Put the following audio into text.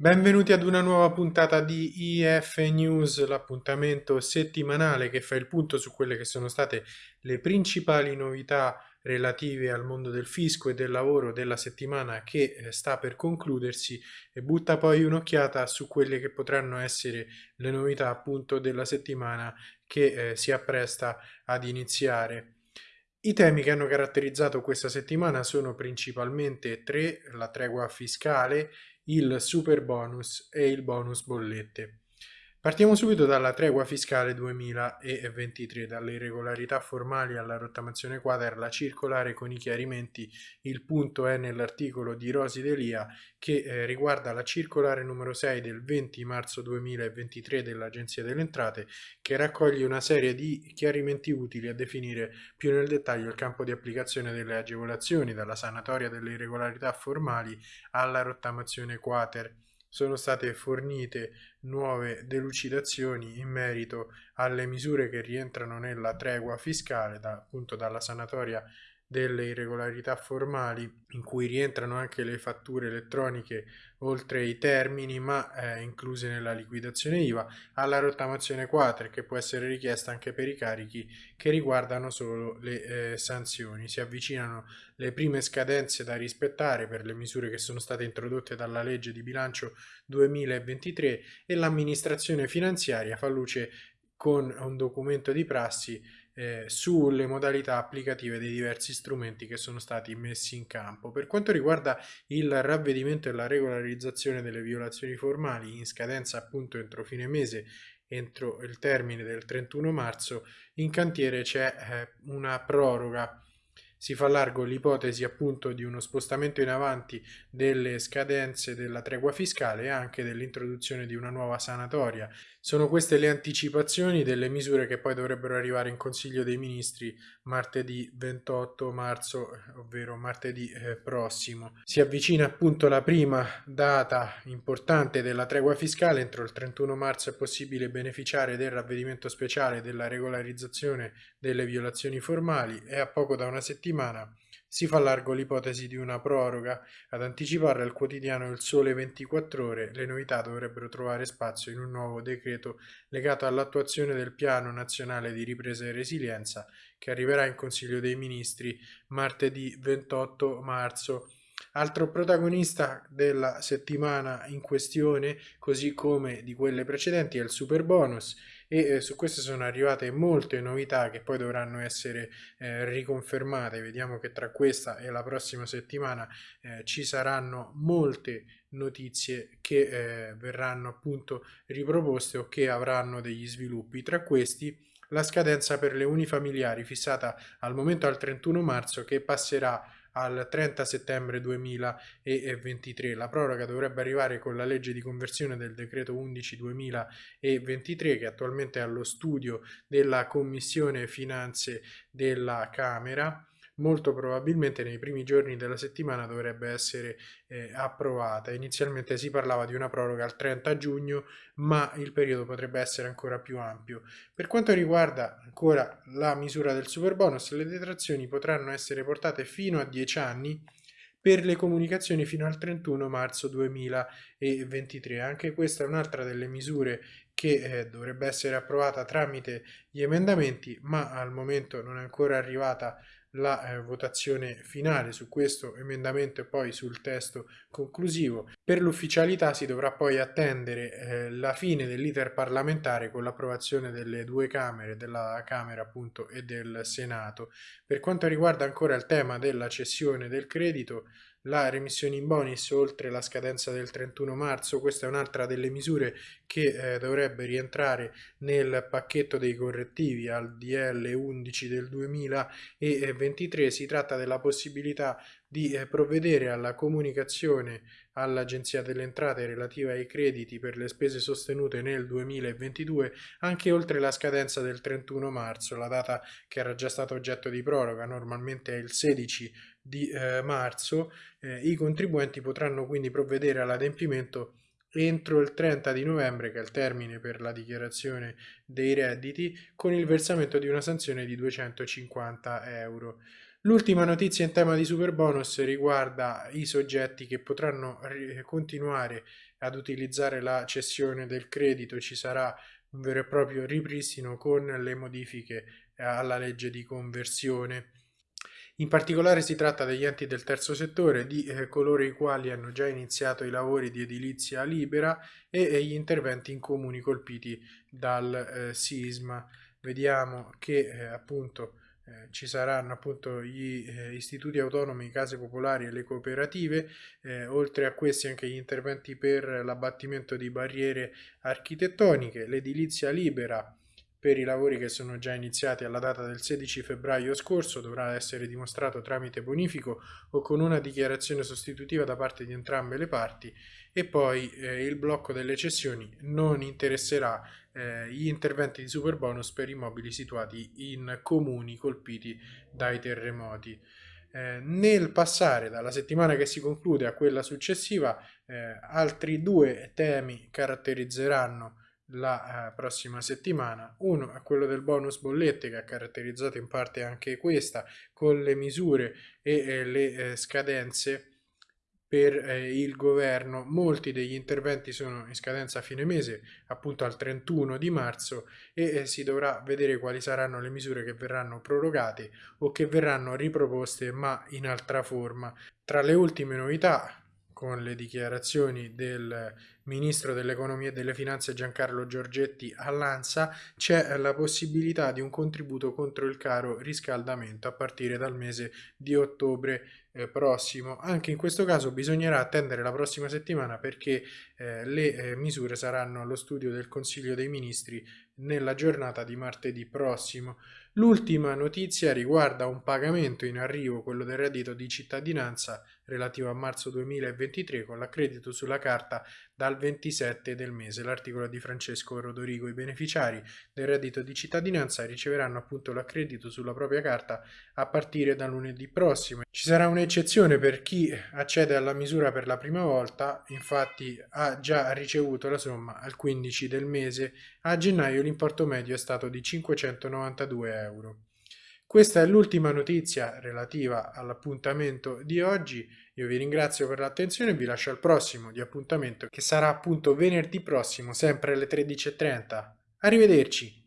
Benvenuti ad una nuova puntata di IF News, l'appuntamento settimanale che fa il punto su quelle che sono state le principali novità relative al mondo del fisco e del lavoro della settimana che eh, sta per concludersi e butta poi un'occhiata su quelle che potranno essere le novità appunto della settimana che eh, si appresta ad iniziare. I temi che hanno caratterizzato questa settimana sono principalmente tre, la tregua fiscale, il super bonus e il bonus bollette. Partiamo subito dalla tregua fiscale 2023, dalle irregolarità formali alla rottamazione quater, la circolare con i chiarimenti, il punto è nell'articolo di Rosi Delia che eh, riguarda la circolare numero 6 del 20 marzo 2023 dell'Agenzia delle Entrate che raccoglie una serie di chiarimenti utili a definire più nel dettaglio il campo di applicazione delle agevolazioni, dalla sanatoria delle irregolarità formali alla rottamazione quater sono state fornite nuove delucidazioni in merito alle misure che rientrano nella tregua fiscale, da, appunto dalla sanatoria delle irregolarità formali in cui rientrano anche le fatture elettroniche oltre i termini ma eh, incluse nella liquidazione IVA alla rottamazione quater che può essere richiesta anche per i carichi che riguardano solo le eh, sanzioni. Si avvicinano le prime scadenze da rispettare per le misure che sono state introdotte dalla legge di bilancio 2023 e l'amministrazione finanziaria fa luce con un documento di prassi eh, sulle modalità applicative dei diversi strumenti che sono stati messi in campo. Per quanto riguarda il ravvedimento e la regolarizzazione delle violazioni formali in scadenza appunto entro fine mese entro il termine del 31 marzo in cantiere c'è eh, una proroga si fa largo l'ipotesi appunto di uno spostamento in avanti delle scadenze della tregua fiscale e anche dell'introduzione di una nuova sanatoria. Sono queste le anticipazioni delle misure che poi dovrebbero arrivare in Consiglio dei Ministri martedì 28 marzo, ovvero martedì eh, prossimo. Si avvicina appunto la prima data importante della tregua fiscale, entro il 31 marzo è possibile beneficiare del ravvedimento speciale della regolarizzazione delle violazioni formali e a poco da una settimana settimana si fa largo l'ipotesi di una proroga. Ad anticipare al quotidiano Il Sole 24 Ore, le novità dovrebbero trovare spazio in un nuovo decreto legato all'attuazione del Piano Nazionale di Ripresa e Resilienza che arriverà in Consiglio dei Ministri martedì 28 marzo. Altro protagonista della settimana in questione, così come di quelle precedenti, è il super bonus e eh, su queste sono arrivate molte novità che poi dovranno essere eh, riconfermate. Vediamo che tra questa e la prossima settimana eh, ci saranno molte notizie che eh, verranno appunto riproposte o che avranno degli sviluppi. Tra questi la scadenza per le unifamiliari fissata al momento al 31 marzo che passerà al 30 settembre 2023. La proroga dovrebbe arrivare con la legge di conversione del decreto 11 2023 che attualmente è allo studio della Commissione Finanze della Camera molto probabilmente nei primi giorni della settimana dovrebbe essere eh, approvata. Inizialmente si parlava di una proroga al 30 giugno, ma il periodo potrebbe essere ancora più ampio. Per quanto riguarda ancora la misura del super bonus, le detrazioni potranno essere portate fino a 10 anni per le comunicazioni fino al 31 marzo 2023. Anche questa è un'altra delle misure che eh, dovrebbe essere approvata tramite gli emendamenti, ma al momento non è ancora arrivata la eh, votazione finale su questo emendamento e poi sul testo conclusivo. Per l'ufficialità si dovrà poi attendere eh, la fine dell'iter parlamentare con l'approvazione delle due Camere, della Camera appunto e del Senato. Per quanto riguarda ancora il tema della cessione del credito, la remissione in bonus oltre la scadenza del 31 marzo, questa è un'altra delle misure che eh, dovrebbe rientrare nel pacchetto dei correttivi al DL 11 del 2023, si tratta della possibilità di eh, provvedere alla comunicazione all'Agenzia delle Entrate relativa ai crediti per le spese sostenute nel 2022 anche oltre la scadenza del 31 marzo, la data che era già stata oggetto di proroga, normalmente è il 16 di eh, marzo, eh, i contribuenti potranno quindi provvedere all'adempimento entro il 30 di novembre, che è il termine per la dichiarazione dei redditi, con il versamento di una sanzione di 250 euro. L'ultima notizia in tema di super bonus riguarda i soggetti che potranno continuare ad utilizzare la cessione del credito, ci sarà un vero e proprio ripristino con le modifiche alla legge di conversione. In particolare si tratta degli enti del terzo settore, di eh, coloro i quali hanno già iniziato i lavori di edilizia libera e, e gli interventi in comuni colpiti dal eh, sisma. Vediamo che eh, appunto eh, ci saranno appunto gli eh, istituti autonomi, case popolari e le cooperative, eh, oltre a questi anche gli interventi per l'abbattimento di barriere architettoniche, l'edilizia libera per i lavori che sono già iniziati alla data del 16 febbraio scorso dovrà essere dimostrato tramite bonifico o con una dichiarazione sostitutiva da parte di entrambe le parti e poi eh, il blocco delle cessioni non interesserà eh, gli interventi di super bonus per immobili situati in comuni colpiti dai terremoti. Eh, nel passare dalla settimana che si conclude a quella successiva, eh, altri due temi caratterizzeranno la eh, prossima settimana. Uno è quello del bonus bollette che ha caratterizzato in parte anche questa con le misure e eh, le eh, scadenze per il governo. Molti degli interventi sono in scadenza a fine mese, appunto al 31 di marzo e si dovrà vedere quali saranno le misure che verranno prorogate o che verranno riproposte ma in altra forma. Tra le ultime novità con le dichiarazioni del ministro dell'economia e delle finanze Giancarlo Giorgetti all'ANSA c'è la possibilità di un contributo contro il caro riscaldamento a partire dal mese di ottobre eh, prossimo. Anche in questo caso bisognerà attendere la prossima settimana perché eh, le eh, misure saranno allo studio del Consiglio dei Ministri nella giornata di martedì prossimo. L'ultima notizia riguarda un pagamento in arrivo, quello del reddito di cittadinanza relativo a marzo 2023 con l'accredito sulla carta dal 27 del mese. L'articolo di Francesco Rodorigo. I beneficiari del reddito di cittadinanza riceveranno appunto l'accredito sulla propria carta a partire da lunedì prossimo. Ci sarà un'eccezione per chi accede alla misura per la prima volta, infatti ha già ricevuto la somma al 15 del mese. A gennaio l'importo medio è stato di 592 euro. Questa è l'ultima notizia relativa all'appuntamento di oggi. Io vi ringrazio per l'attenzione e vi lascio al prossimo di appuntamento che sarà appunto venerdì prossimo, sempre alle 13.30. Arrivederci!